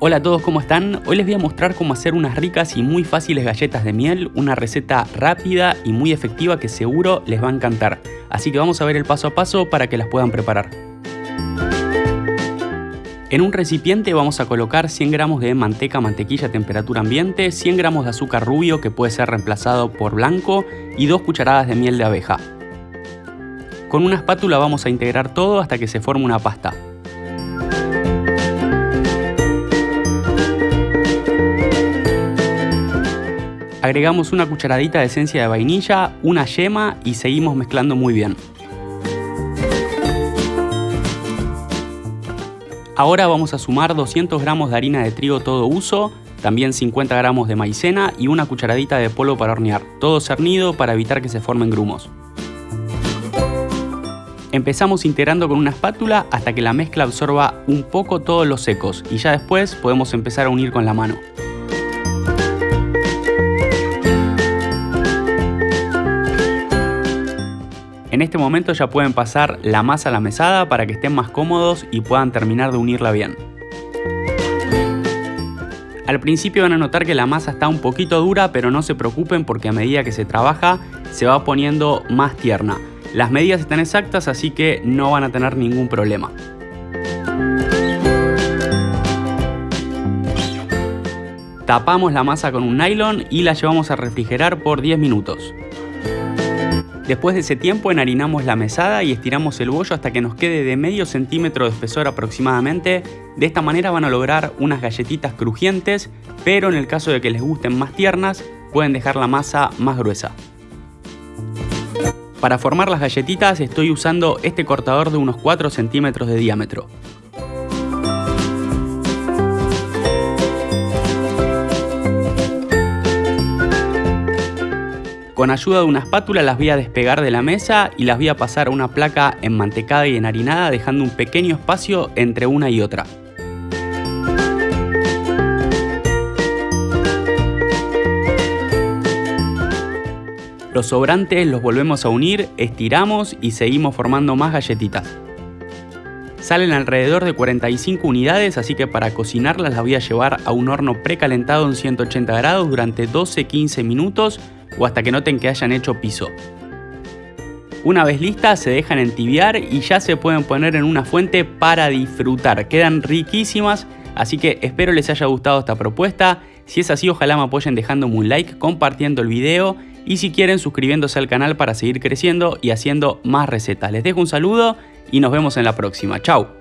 Hola a todos, ¿cómo están? Hoy les voy a mostrar cómo hacer unas ricas y muy fáciles galletas de miel, una receta rápida y muy efectiva que seguro les va a encantar. Así que vamos a ver el paso a paso para que las puedan preparar. En un recipiente vamos a colocar 100 gramos de manteca mantequilla a temperatura ambiente, 100 gramos de azúcar rubio que puede ser reemplazado por blanco y 2 cucharadas de miel de abeja. Con una espátula vamos a integrar todo hasta que se forme una pasta. Agregamos una cucharadita de esencia de vainilla, una yema y seguimos mezclando muy bien. Ahora vamos a sumar 200 gramos de harina de trigo todo uso, también 50 gramos de maicena y una cucharadita de polvo para hornear, todo cernido para evitar que se formen grumos. Empezamos integrando con una espátula hasta que la mezcla absorba un poco todos los secos y ya después podemos empezar a unir con la mano. En este momento ya pueden pasar la masa a la mesada para que estén más cómodos y puedan terminar de unirla bien. Al principio van a notar que la masa está un poquito dura, pero no se preocupen porque a medida que se trabaja se va poniendo más tierna. Las medidas están exactas, así que no van a tener ningún problema. Tapamos la masa con un nylon y la llevamos a refrigerar por 10 minutos. Después de ese tiempo enharinamos la mesada y estiramos el bollo hasta que nos quede de medio centímetro de espesor aproximadamente. De esta manera van a lograr unas galletitas crujientes, pero en el caso de que les gusten más tiernas, pueden dejar la masa más gruesa. Para formar las galletitas estoy usando este cortador de unos 4 centímetros de diámetro. Con ayuda de una espátula las voy a despegar de la mesa y las voy a pasar a una placa enmantecada y enharinada dejando un pequeño espacio entre una y otra. Los sobrantes los volvemos a unir, estiramos y seguimos formando más galletitas. Salen alrededor de 45 unidades, así que para cocinarlas las voy a llevar a un horno precalentado en 180 grados durante 12-15 minutos o hasta que noten que hayan hecho piso. Una vez listas se dejan entibiar y ya se pueden poner en una fuente para disfrutar. Quedan riquísimas, así que espero les haya gustado esta propuesta. Si es así, ojalá me apoyen dejándome un like, compartiendo el video y si quieren suscribiéndose al canal para seguir creciendo y haciendo más recetas. Les dejo un saludo y nos vemos en la próxima. Chao.